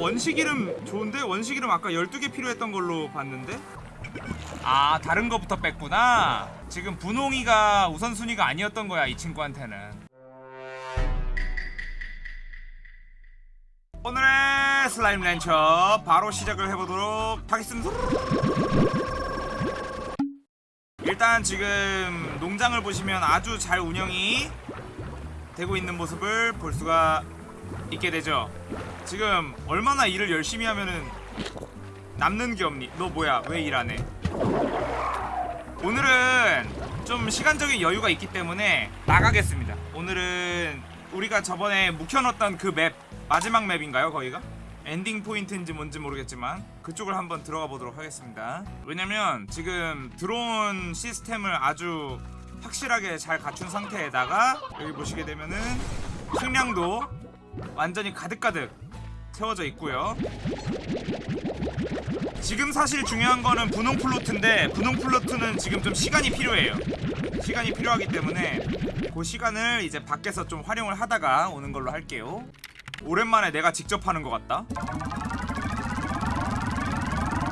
원식 이름 좋은데? 원식 이름 아까 12개 필요했던 걸로 봤는데? 아 다른 거부터 뺐구나 지금 분홍이가 우선순위가 아니었던 거야 이 친구한테는 오늘의 슬라임 렌처 바로 시작을 해보도록 하겠습니다 일단 지금 농장을 보시면 아주 잘 운영이 되고 있는 모습을 볼 수가 있게 되죠 지금 얼마나 일을 열심히 하면은 남는 게 없니? 너 뭐야? 왜 일 안 해? 오늘은 좀 시간적인 여유가 있기 때문에 나가겠습니다. 오늘은 우리가 저번에 묵혀놨던 그 맵 마지막 맵인가요? 거기가? 엔딩 포인트인지 뭔지 모르겠지만 그쪽을 한번 들어가 보도록 하겠습니다. 왜냐면 지금 드론 시스템을 아주 확실하게 잘 갖춘 상태에다가 여기 보시게 되면은 식량도 완전히 가득가득 채워져 있고요. 지금 사실 중요한 거는 분홍 플로트인데 분홍 플로트는 지금 좀 시간이 필요해요. 시간이 필요하기 때문에 그 시간을 이제 밖에서 좀 활용을 하다가 오는 걸로 할게요. 오랜만에 내가 직접 하는 것 같다.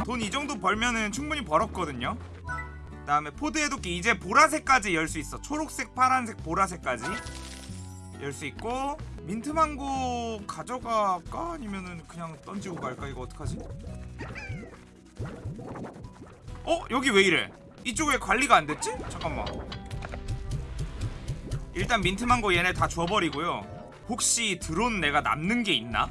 돈 이 정도 벌면은 충분히 벌었거든요. 그 다음에 pod 해독기 이제 보라색까지 열 수 있어. 초록색, 파란색, 보라색까지 열 수 있고 민트망고 가져갈까 아니면은 그냥 던지고 갈까 이거 어떡하지? 어? 여기 왜 이래? 이쪽에 관리가 안 됐지? 잠깐만 일단 민트망고 얘네 다 줘버리고요 혹시 드론 내가 남는 게 있나?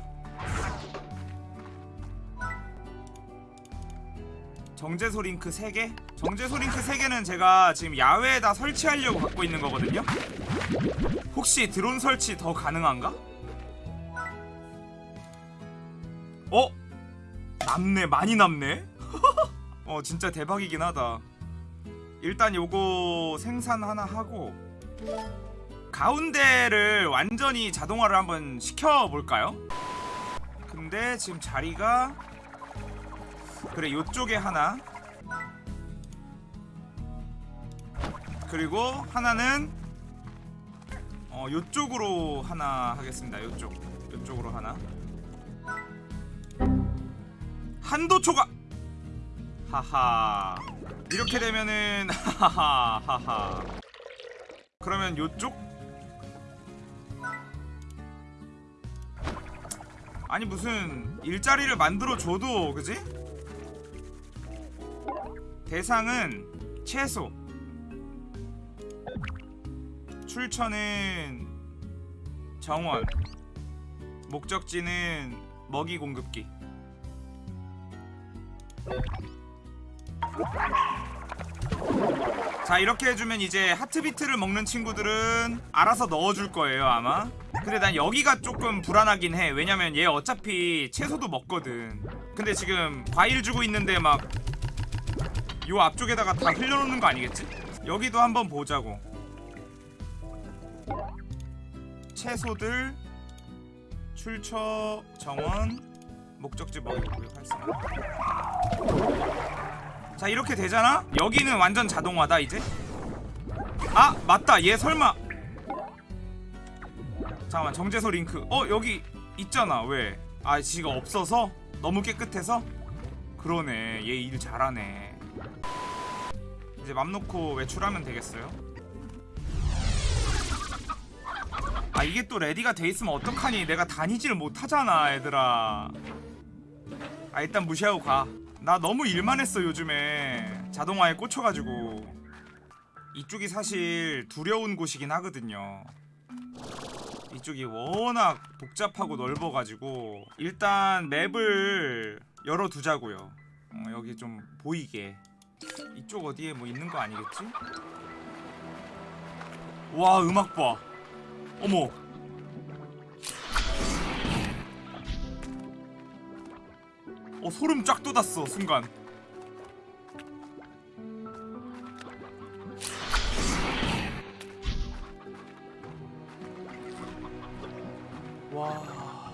정제소 링크 3개? 정제소 링크 3개는 제가 지금 야외에다 설치하려고 갖고 있는 거거든요? 혹시 드론 설치 더 가능한가? 어? 남네 많이 남네? 어 진짜 대박이긴 하다 일단 요거 생산 하나 하고 가운데를 완전히 자동화를 한번 시켜볼까요? 근데 지금 자리가 그래 요쪽에 하나 그리고 하나는 어 요쪽으로 하나 하겠습니다. 요쪽 요쪽으로 하나. 한도 초과! 하하. 이렇게 되면은 하하 하하 그러면 요쪽? 아니 무슨 일자리를 만들어 줘도 그지? 대상은 채소 출처는 정원 목적지는 먹이 공급기. 자 이렇게 해주면 이제 하트비트를 먹는 친구들은 알아서 넣어줄 거예요 아마. 근데 난 여기가 조금 불안하긴 해. 왜냐면 얘 어차피 채소도 먹거든. 근데 지금 과일 주고 있는데 막 요 앞쪽에다가 다 흘려놓는 거 아니겠지? 여기도 한번 보자고 채소들 출처 정원 목적지 먹이고요 활성화 자 이렇게 되잖아? 여기는 완전 자동화다 이제? 아 맞다. 얘 설마. 잠깐만 정제소 링크. 어 여기 있잖아. 왜? 아 지가 없어서? 너무 깨끗해서? 그러네. 얘 일 잘하네. 이제 맘 놓고 외출하면 되겠어요 아 이게 또 레디가 돼 있으면 어떡하니? 내가 다니지를 못하잖아 얘들아. 아 일단 무시하고 가 나 너무 일만 했어 요즘에. 자동화에 꽂혀가지고. 이쪽이 사실 두려운 곳이긴 하거든요. 이쪽이 워낙 복잡하고 넓어가지고 일단 맵을 열어두자고요. 어, 여기 좀 보이게. 이쪽 어디에 뭐 있는 거 아니겠지? 와 음악 봐 어머 어 소름 쫙 돋았어 순간 와.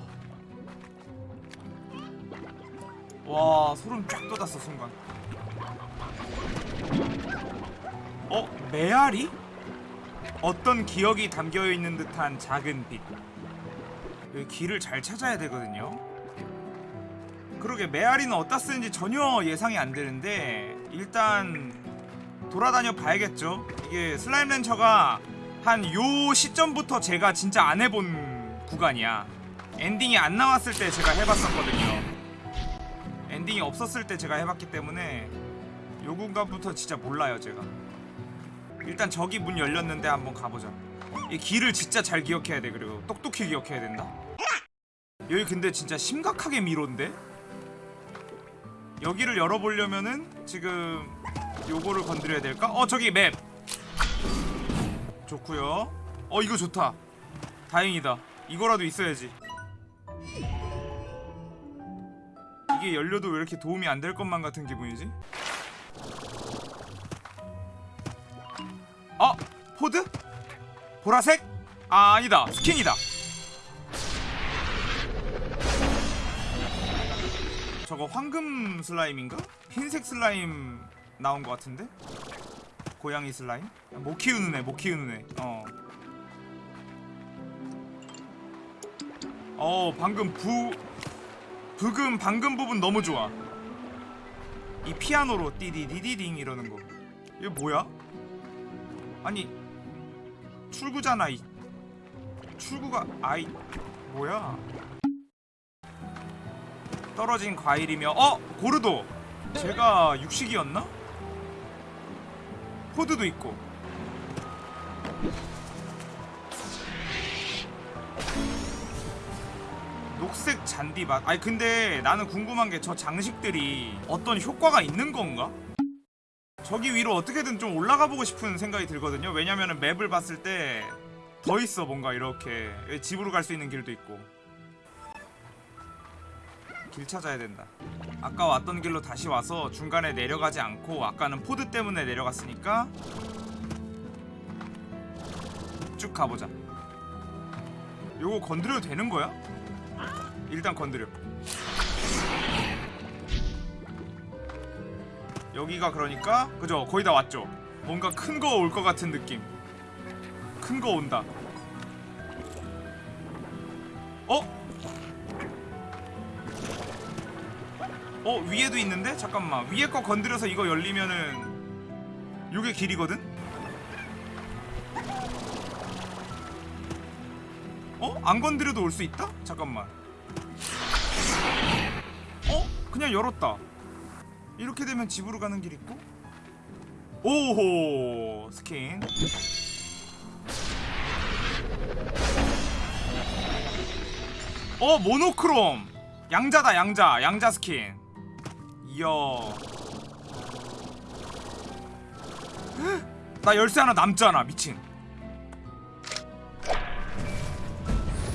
와, 소름 쫙 돋았어, 순간. 어? 메아리? 어떤 기억이 담겨 있는 듯한 작은 빛. 여기 길을 잘 찾아야 되거든요. 그러게 메아리는 어디다 쓰는지 전혀 예상이 안 되는데 일단 돌아다녀 봐야겠죠 이게 슬라임 렌처가 한 요 시점부터 제가 진짜 안 해본 구간이야 엔딩이 안 나왔을 때 제가 해봤었거든요 엔딩이 없었을 때 제가 해봤기 때문에 요 구간부터 진짜 몰라요 제가 일단 저기 문 열렸는데 한번 가보자. 이 길을 진짜 잘 기억해야 돼. 그리고 똑똑히 기억해야 된다. 여기 근데 진짜 심각하게 미로인데? 여기를 열어보려면은 지금 요거를 건드려야 될까? 어 저기 맵! 좋구요. 어 이거 좋다. 다행이다. 이거라도 있어야지. 이게 열려도 왜 이렇게 도움이 안 될 것만 같은 기분이지? 어? pod? 보라색? 아 아니다 스킨이다 저거 황금 슬라임인가? 흰색 슬라임 나온 것 같은데? 고양이 슬라임? 못 키우는 애, 못 키우는 애. 어. 어, 방금 부 부금 방금 부분 너무 좋아. 이 피아노로 띠디디디딩 이러는 거. 이거 뭐야? 아니 출구잖아 이 출구가 아이 뭐야? 떨어진 과일이며 어 고르도 제가 육식이었나? 포드도 있고 녹색 잔디밭 아니 근데 나는 궁금한 게 저 장식들이 어떤 효과가 있는 건가? 저기 위로 어떻게든 좀 올라가 보고 싶은 생각이 들거든요 왜냐면은 맵을 봤을 때 더 있어 뭔가 이렇게 집으로 갈 수 있는 길도 있고 길 찾아야 된다. 아까 왔던 길로 다시 와서 중간에 내려가지 않고 아까는 pod 때문에 내려갔으니까 쭉 가보자. 요거 건드려도 되는 거야? 일단 건드려. 여기가 그러니까 그죠? 거의 다 왔죠? 뭔가 큰 거 올 것 같은 느낌. 큰 거 온다. 어? 어 위에도 있는데? 잠깐만 위에 거 건드려서 이거 열리면은 요게 길이거든? 어? 안 건드려도 올 수 있다? 잠깐만 어? 그냥 열었다 이렇게 되면 집으로 가는 길 있고. 오호 스킨. 어 monochrome. 양자다 양자. 양자 스킨. 이야. 나 열쇠 하나 남잖아 미친.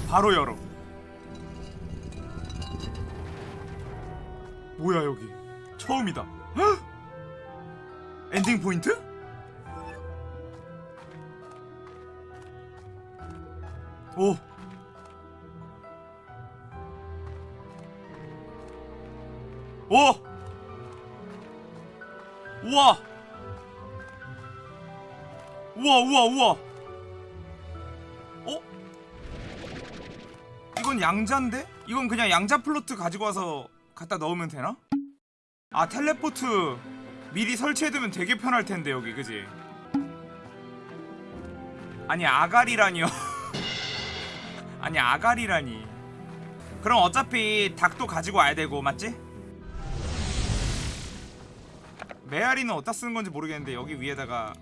바로 열어. 뭐야 여기 처음이다 헉! 엔딩 포인트? 오 오! 우와! 우와 우와 우와 어? 이건 양자인데? 이건 그냥 양자 플로트 가지고 와서 갖다 넣으면 되나? 아 텔레포트 미리 설치해두면 되게 편할 텐데 여기 그지? 아니 아가리라니요 아니 아가리라니 그럼 어차피 닭도 가지고 와야 되고 맞지? 메아리는 어디다 쓰는 건지 모르겠는데 여기 위에다가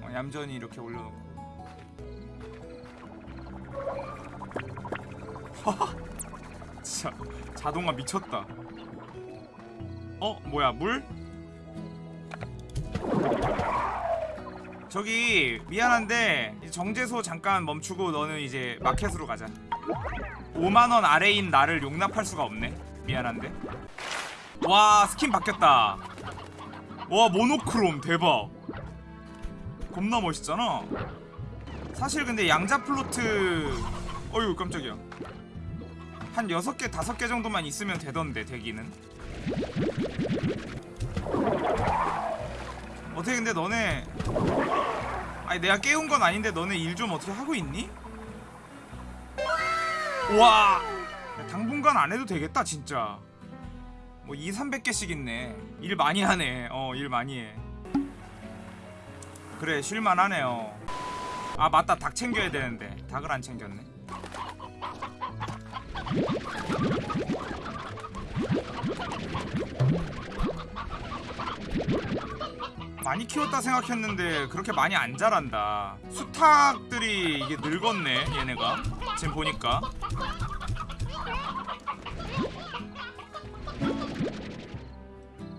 어, 얌전히 이렇게 올려놓고 진짜 자동화 미쳤다. 어? 뭐야 물? 저기 미안한데 정제소 잠깐 멈추고 너는 이제 마켓으로 가자. 5만원 아래인 나를 용납할 수가 없네. 미안한데. 와 스킨 바뀌었다. 와 monochrome 대박. 겁나 멋있잖아. 사실 근데 양자 plort 어휴 깜짝이야 한 6개 5개 정도만 있으면 되던데 대기는. 어떻게 근데 너네 아니 내가 깨운 건 아닌데 너네 일 좀 어떻게 하고 있니? 와! 당분간 안 해도 되겠다 진짜. 뭐 2, 300개씩 있네. 일 많이 하네. 어 일 많이 해. 그래 쉴만하네요 아 맞다. 닭 챙겨야 되는데. 닭을 안 챙겼네 많이 키웠다 생각했는데 그렇게 많이 안 자란다. 수탉들이 이게 늙었네 얘네가. 지금 보니까.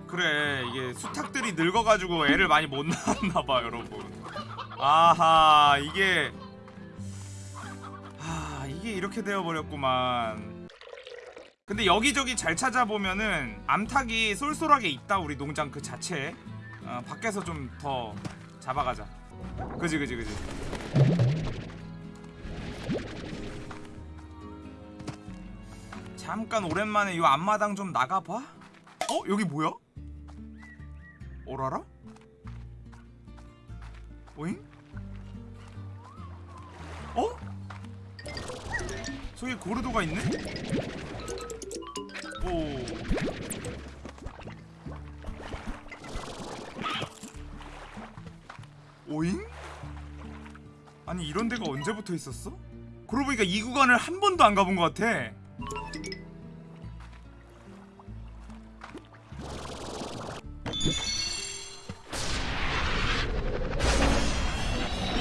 그래 이게 수탉들이 늙어가지고 애를 많이 못 낳았나봐 여러분. 아하 이게 하 이게 이렇게 되어버렸구만 근데 여기저기 잘 찾아보면은 암탉이 쏠쏠하게 있다 우리 농장 그 자체에 어, 밖에서 좀 더 잡아가자 그지 그지 그지 잠깐 오랜만에 이 앞마당 좀 나가봐 어? 여기 뭐야? 오라라? 오잉? 어? 저기 고르도가 있네? 오 오잉? 아니 이런 데가 언제부터 있었어? 그러고 보니까 이 구간을 한 번도 안 가본 것 같아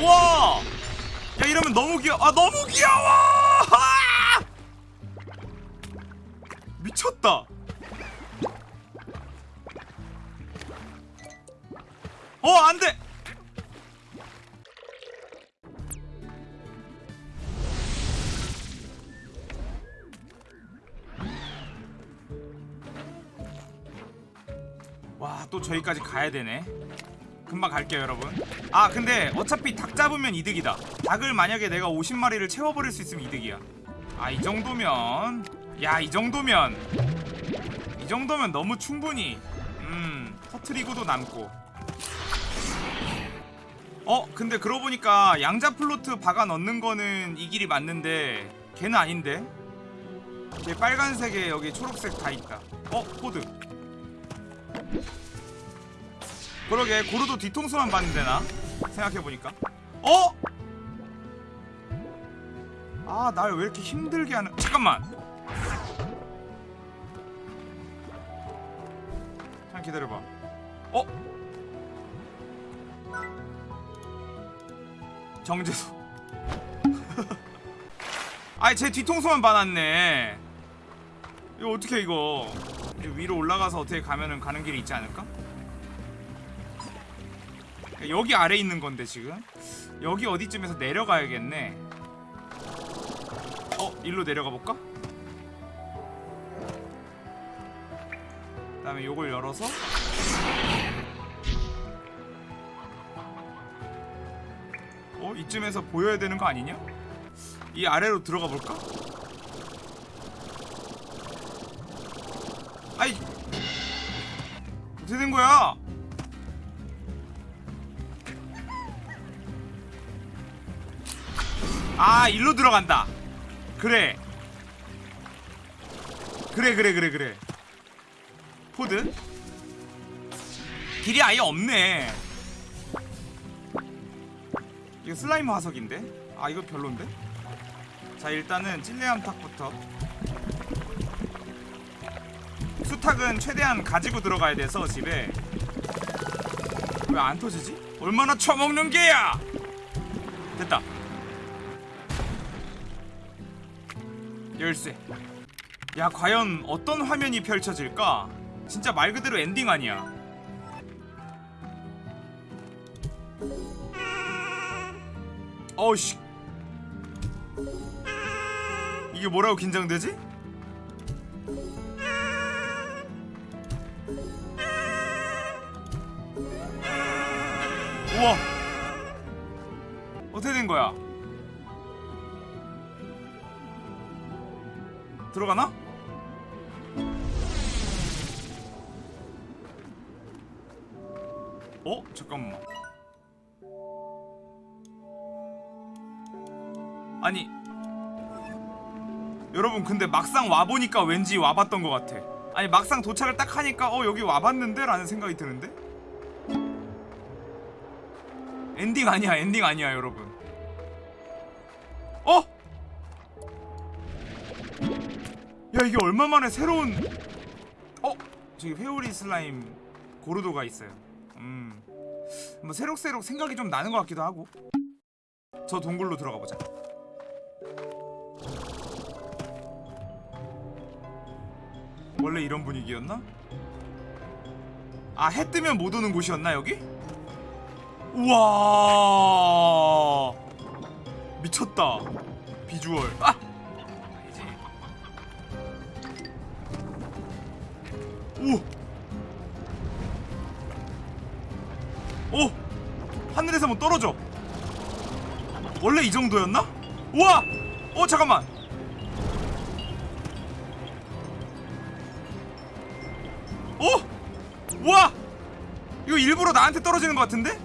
우와! 야 이러면 너무 귀여워 아 너무 귀여워! 어 안돼! 와 또 저기까지 가야 되네. 금방 갈게요 여러분. 아 근데 어차피 닭 잡으면 이득이다. 닭을 만약에 내가 50마리를 채워버릴 수 있으면 이득이야. 아 이 정도면. 야 이 정도면. 이 정도면 너무 충분히 음 터트리고도 남고 어 근데 그러고 보니까 양자 plort 박아 넣는 거는 이 길이 맞는데 걔는 아닌데? 걔 빨간색에 여기 초록색 다 있다. 어 코드. 그러게 고르도 뒤통수만 봤는데 나? 생각해보니까. 어? 아 날 왜 이렇게 힘들게 하는 잠깐만! 잠깐 기다려봐. 어? 정재수 아이 제 뒤통수만 봐놨네 이거 어떻게 이거 위로 올라가서 어떻게 가면은 가는 길이 있지 않을까? 여기 아래 있는 건데 지금 여기 어디쯤에서 내려가야겠네 어? 일로 내려가 볼까? 그 다음에 요걸 열어서 어? 이쯤에서 보여야 되는 거 아니냐? 이 아래로 들어가 볼까? 아이 어떻게 된 거야? 아 일로 들어간다 그래 그래 그래 그래 그래 pod 길이 아예 없네 이거 슬라임 화석인데? 아 이거 별론데? 자 일단은 찔레암탉부터. 수탉은 최대한 가지고 들어가야 돼서 집에. 왜 안 터지지? 얼마나 처먹는 게야! 됐다. 열쇠. 야 과연 어떤 화면이 펼쳐질까? 진짜 말 그대로 엔딩 아니야 어우씨 이게 뭐라고 긴장되지? 우와 어떻게 된 거야? 들어가나? 어? 잠깐만 아니 여러분 근데 막상 와보니까 왠지 와봤던 것 같아 아니 막상 도착을 딱 하니까 어 여기 와봤는데? 라는 생각이 드는데? 엔딩 아니야 엔딩 아니야 여러분 어? 야 이게 얼마 만에 새로운 어? 저기 회오리 슬라임 고르도가 있어요 음뭐 새록새록 생각이 좀 나는 것 같기도 하고 저 동굴로 들어가 보자 원래 이런 분위기였나? 아 해 뜨면 못 오는 곳이었나 여기? 우와 미쳤다 비주얼 아! 오! 오! 하늘에서 뭐 떨어져 원래 이 정도였나? 우와! 어 잠깐만 오! 우와! 이거 일부러 나한테 떨어지는 것 같은데?